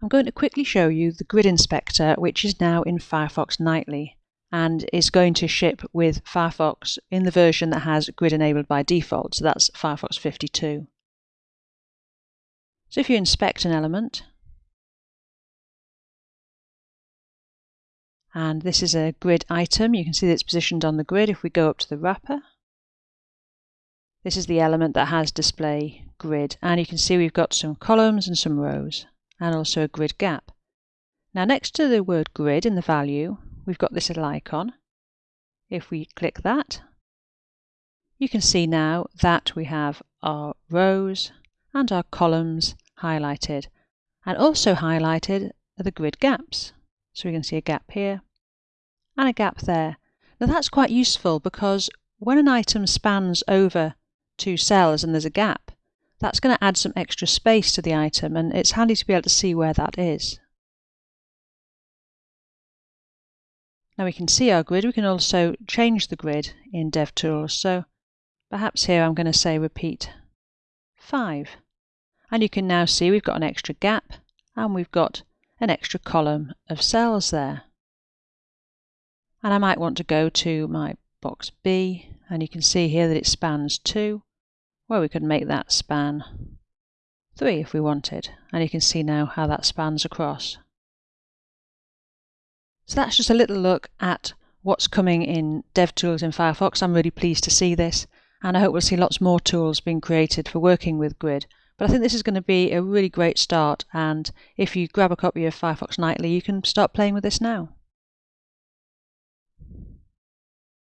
I'm going to quickly show you the Grid Inspector which is now in Firefox Nightly and is going to ship with Firefox in the version that has Grid enabled by default, so that's Firefox 52. So if you inspect an element, and this is a grid item, you can see that it's positioned on the grid if we go up to the wrapper. This is the element that has display grid, and you can see we've got some columns and some rows and also a grid gap. Now next to the word grid in the value, we've got this little icon. If we click that, you can see now that we have our rows and our columns highlighted. And also highlighted are the grid gaps. So we can see a gap here and a gap there. Now that's quite useful because when an item spans over two cells and there's a gap, that's going to add some extra space to the item and it's handy to be able to see where that is. Now we can see our grid, we can also change the grid in DevTools. So perhaps here I'm going to say repeat 5. And you can now see we've got an extra gap and we've got an extra column of cells there. And I might want to go to my box B and you can see here that it spans 2 well, we could make that span 3 if we wanted, and you can see now how that spans across. So that's just a little look at what's coming in DevTools in Firefox. I'm really pleased to see this, and I hope we'll see lots more tools being created for working with Grid. But I think this is going to be a really great start, and if you grab a copy of Firefox Nightly, you can start playing with this now.